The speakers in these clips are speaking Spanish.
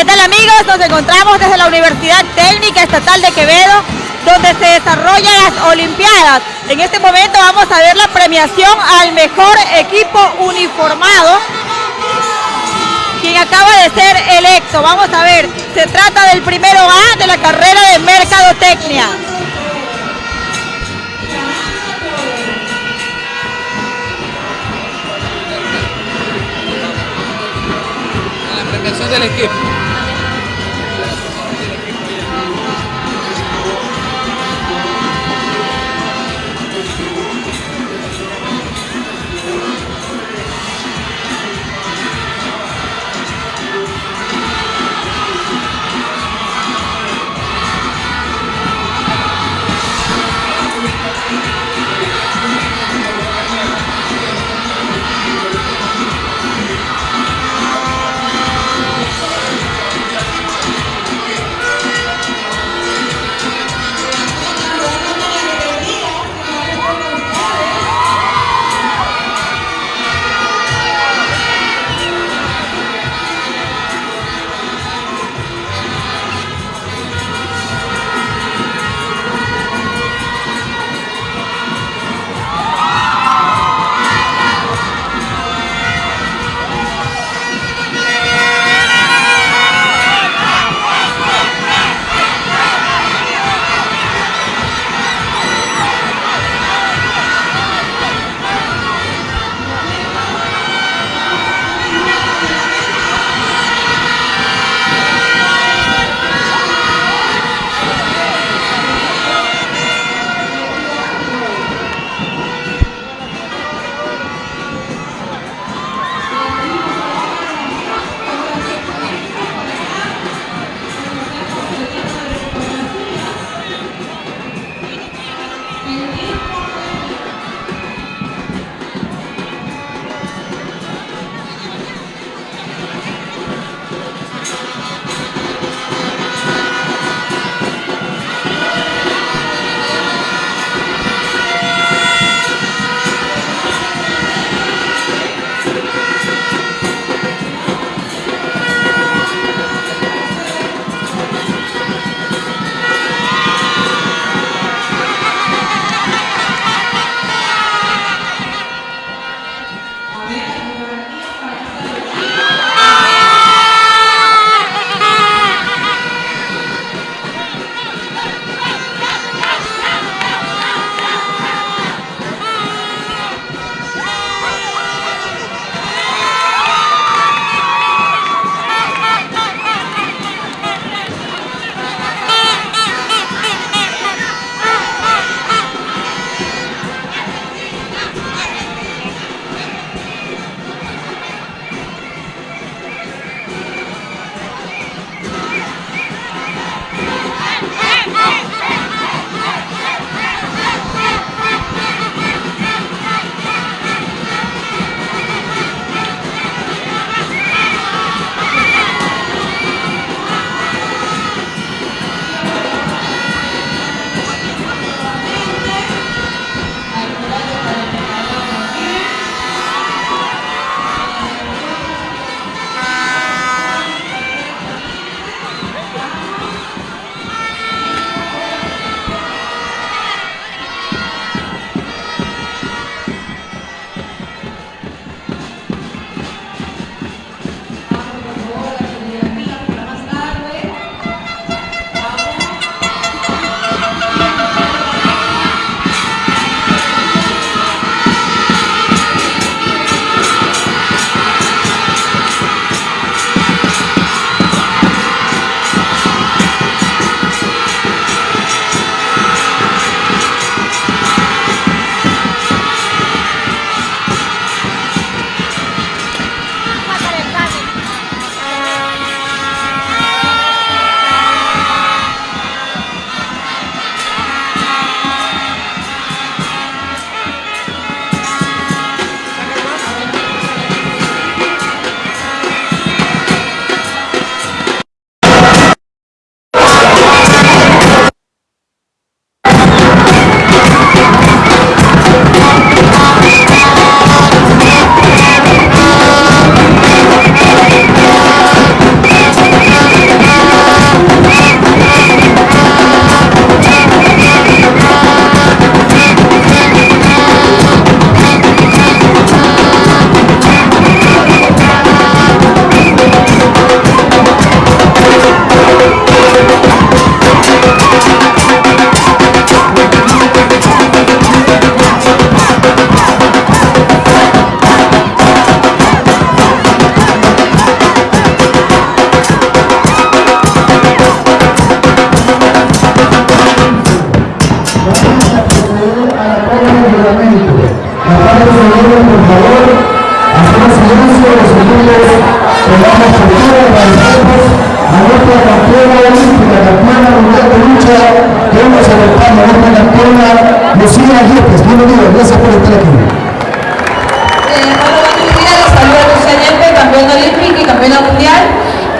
¿Qué tal amigos? Nos encontramos desde la Universidad Técnica Estatal de Quevedo, donde se desarrollan las Olimpiadas. En este momento vamos a ver la premiación al mejor equipo uniformado, quien acaba de ser electo. Vamos a ver, se trata del primero A de la carrera de Mercadotecnia. Del equipo.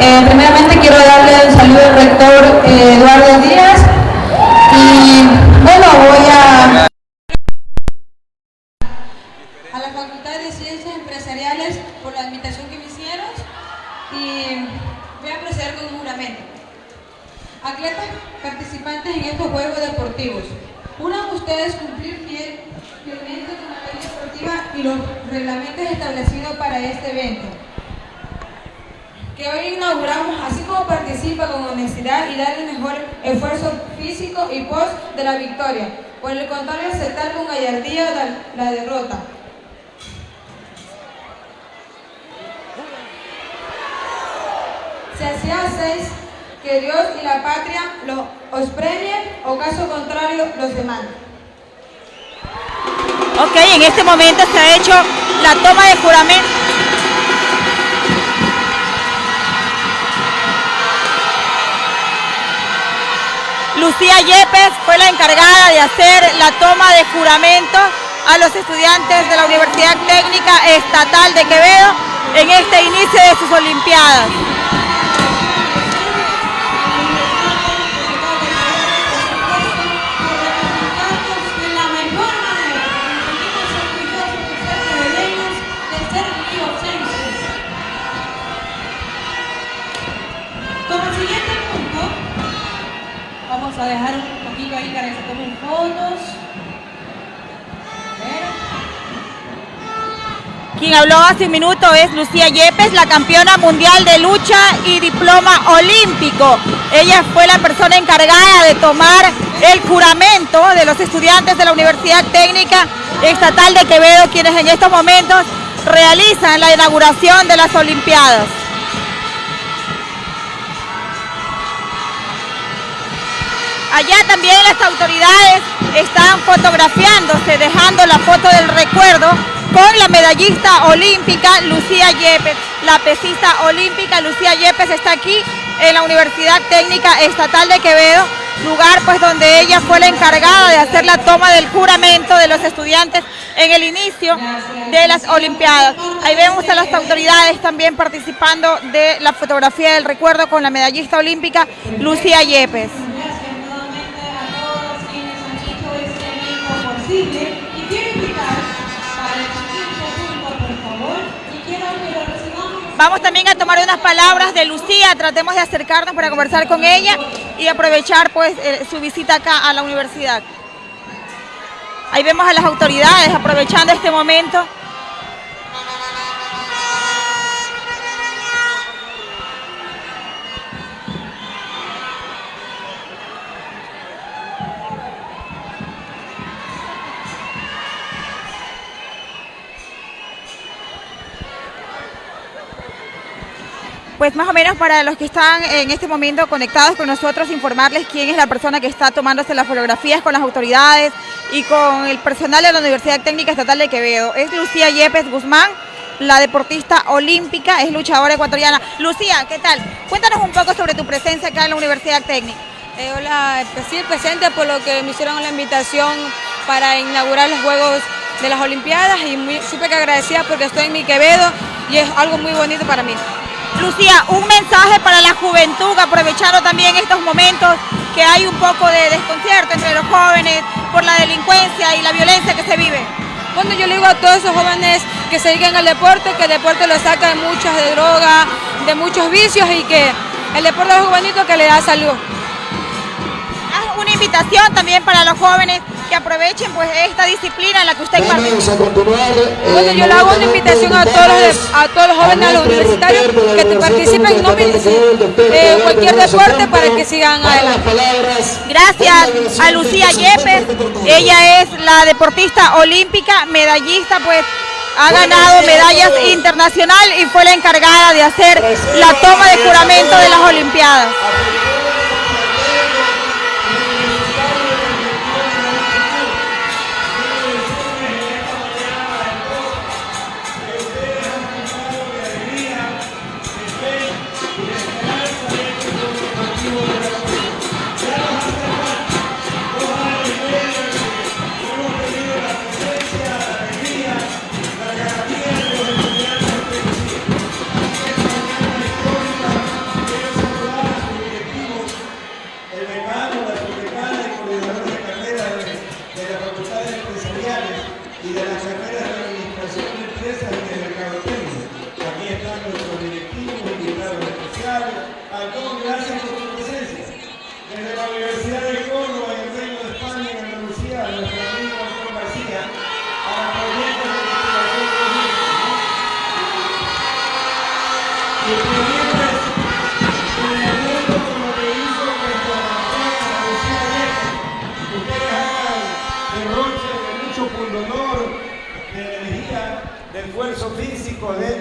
Primeramente quiero darle un saludo al rector eh, Eduardo Díaz y bueno, voy a... a la Facultad de Ciencias Empresariales por la invitación que me hicieron y voy a proceder con un juramento. Atletas participantes en estos Juegos Deportivos, unan ustedes cumplir fiel- fielmente con la ley deportiva y los reglamentos establecidos para este evento que hoy inauguramos, así como participa con honestidad y dar el mejor esfuerzo físico y pos de la victoria. Por el contrario, aceptar con gallardía la, la derrota. Se hacía seis que Dios y la patria lo, os premien o caso contrario los demanden. Ok, en este momento se ha hecho la toma de juramento. Lucía Yepes fue la encargada de hacer la toma de juramento a los estudiantes de la Universidad Técnica Estatal de Quevedo en este inicio de sus Olimpiadas. Habló hace un minuto es Lucía Yepes, la campeona mundial de lucha y diploma olímpico. Ella fue la persona encargada de tomar el juramento de los estudiantes de la Universidad Técnica Estatal de Quevedo, quienes en estos momentos realizan la inauguración de las Olimpiadas. Allá también las autoridades están fotografiándose, dejando la foto del recuerdo con la medallista olímpica Lucía Yepes. La pesista olímpica Lucía Yepes está aquí en la Universidad Técnica Estatal de Quevedo, lugar pues donde ella fue la encargada de hacer la toma del juramento de los estudiantes en el inicio de las Olimpiadas. Ahí vemos a las autoridades también participando de la fotografía del recuerdo con la medallista olímpica Lucía Yepes. Vamos también a tomar unas palabras de Lucía, tratemos de acercarnos para conversar con ella y aprovechar pues eh, su visita acá a la universidad. Ahí vemos a las autoridades aprovechando este momento. Pues más o menos para los que están en este momento conectados con nosotros, informarles quién es la persona que está tomándose las fotografías con las autoridades y con el personal de la Universidad Técnica Estatal de Quevedo. Es Lucía Yepes Guzmán, la deportista olímpica, es luchadora ecuatoriana. Lucía, ¿qué tal? Cuéntanos un poco sobre tu presencia acá en la Universidad Técnica. Eh, hola, pues sí, presente por lo que me hicieron la invitación para inaugurar los Juegos de las Olimpiadas y muy súper agradecida porque estoy en mi Quevedo y es algo muy bonito para mí. Lucía, un mensaje para la juventud, aprovechando también estos momentos que hay un poco de desconcierto entre los jóvenes por la delincuencia y la violencia que se vive. Bueno, yo le digo a todos esos jóvenes que se dediquen al deporte, que el deporte los saca de muchas de droga, de muchos vicios y que el deporte es algo bonito que le da salud. Haz una invitación también para los jóvenes que aprovechen pues esta disciplina en la que usted participa. a continuar. eh, Bueno, yo le hago una invitación a todos los, a todos los jóvenes, a los universitarios, que te participen en no- eh, cualquier deporte para que sigan adelante. Gracias a Lucía Yepes, ella es la deportista olímpica, medallista, pues ha ganado medallas internacional y fue la encargada de hacer la toma de juramento de las Olimpiadas.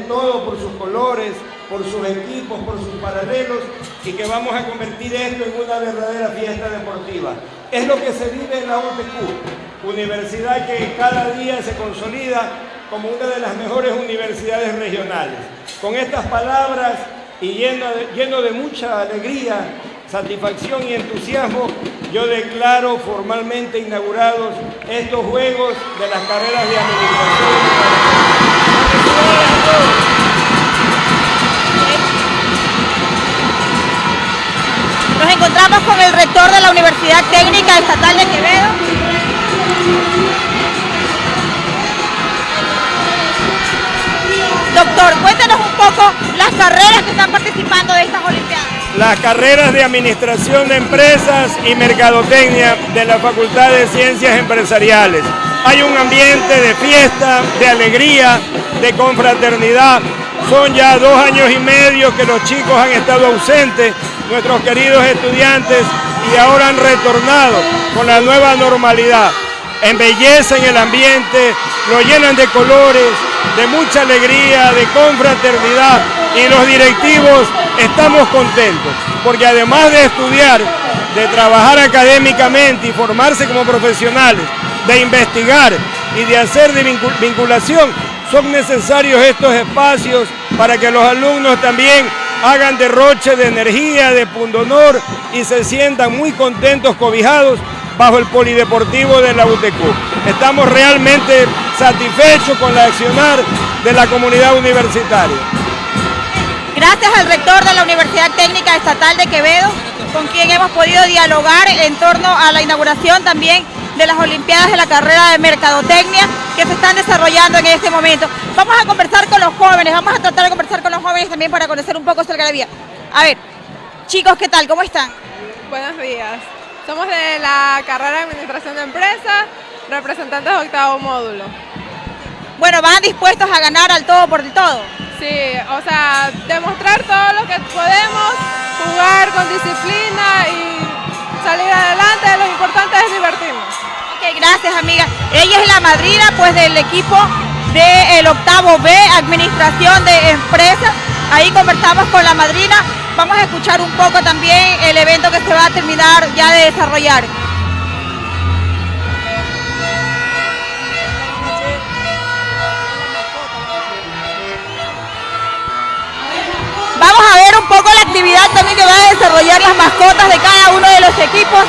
Todo por sus colores, por sus equipos, por sus paralelos y que vamos a convertir esto en una verdadera fiesta deportiva. Es lo que se vive en la UTQ, universidad que cada día se consolida como una de las mejores universidades regionales. Con estas palabras y lleno de, lleno de mucha alegría, satisfacción y entusiasmo, yo declaro formalmente inaugurados estos Juegos de las carreras de administración. Nos encontramos con el rector de la Universidad Técnica Estatal de Quevedo. Doctor, cuéntanos un poco las carreras que están participando de estas Olimpiadas. Las carreras de Administración de Empresas y Mercadotecnia de la Facultad de Ciencias Empresariales. Hay un ambiente de fiesta, de alegría, de confraternidad. Son ya dos años y medio que los chicos han estado ausentes, nuestros queridos estudiantes, y ahora han retornado con la nueva normalidad. Embellecen el ambiente, lo llenan de colores, de mucha alegría, de confraternidad y los directivos estamos contentos porque además de estudiar, de trabajar académicamente y formarse como profesionales, de investigar y de hacer de vinculación, son necesarios estos espacios para que los alumnos también hagan derroche de energía, de pundonor y se sientan muy contentos, cobijados bajo el polideportivo de la UTQ. Estamos realmente satisfechos con la accionar de la comunidad universitaria. Gracias al rector de la Universidad Técnica Estatal de Quevedo, con quien hemos podido dialogar en torno a la inauguración también de las Olimpiadas de la carrera de Mercadotecnia que se están desarrollando en este momento. Vamos a conversar con los jóvenes, vamos a tratar de conversar con los jóvenes también para conocer un poco su algarabía. A ver, chicos, ¿qué tal? ¿Cómo están? Buenos días. Somos de la carrera de Administración de Empresas, representantes de octavo módulo. Bueno, van dispuestos a ganar al todo por el todo. Sí, o sea, demostrar todo lo que podemos, jugar con disciplina y salir adelante, lo importante es divertirnos. Ok, gracias amiga. Ella es la madrina pues del equipo del octavo B, Administración de Empresas. Ahí conversamos con la madrina. Vamos a escuchar un poco también el evento que se va a terminar ya de desarrollar. Vamos a ver un poco la actividad también que van a desarrollar las mascotas de cada uno de los equipos.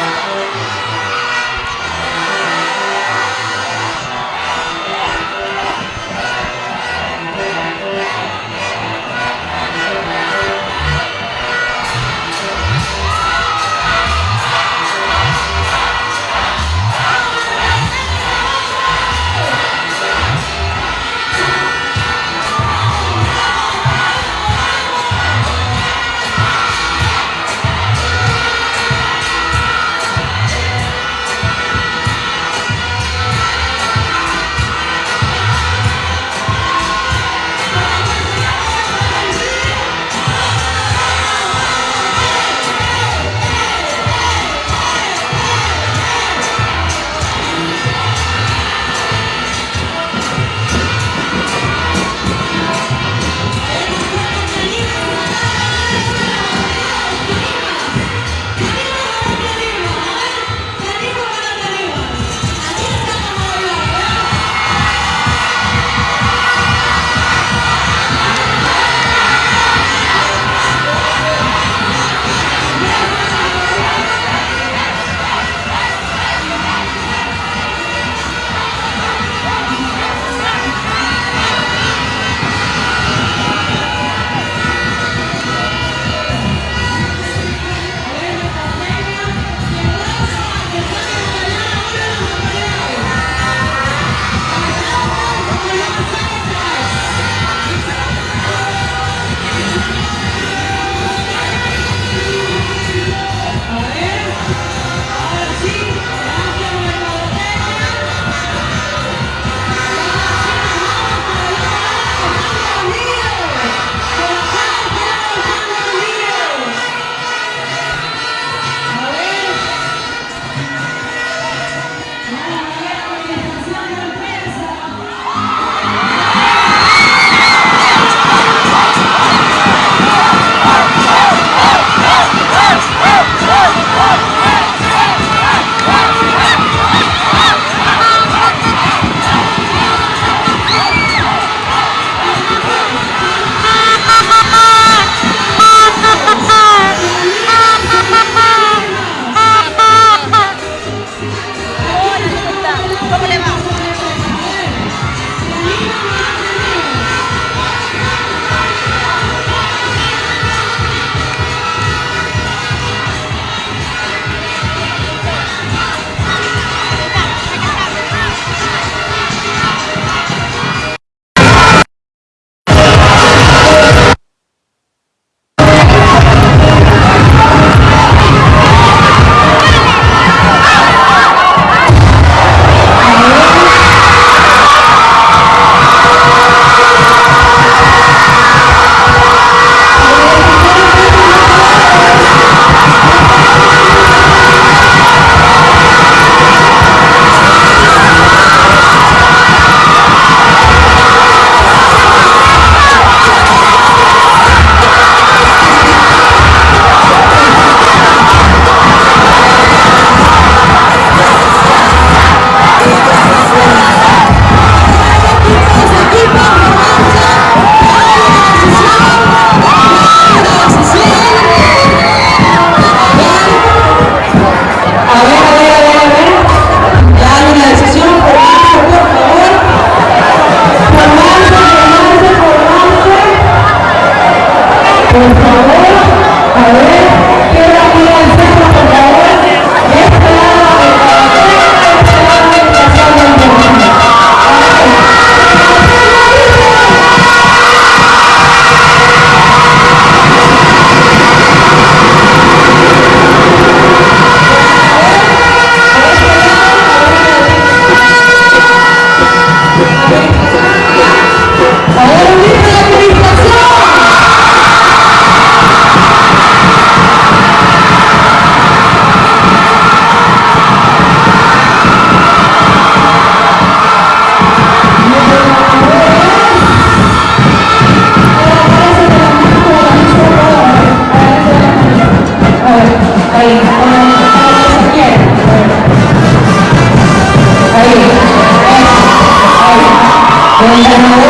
El ganador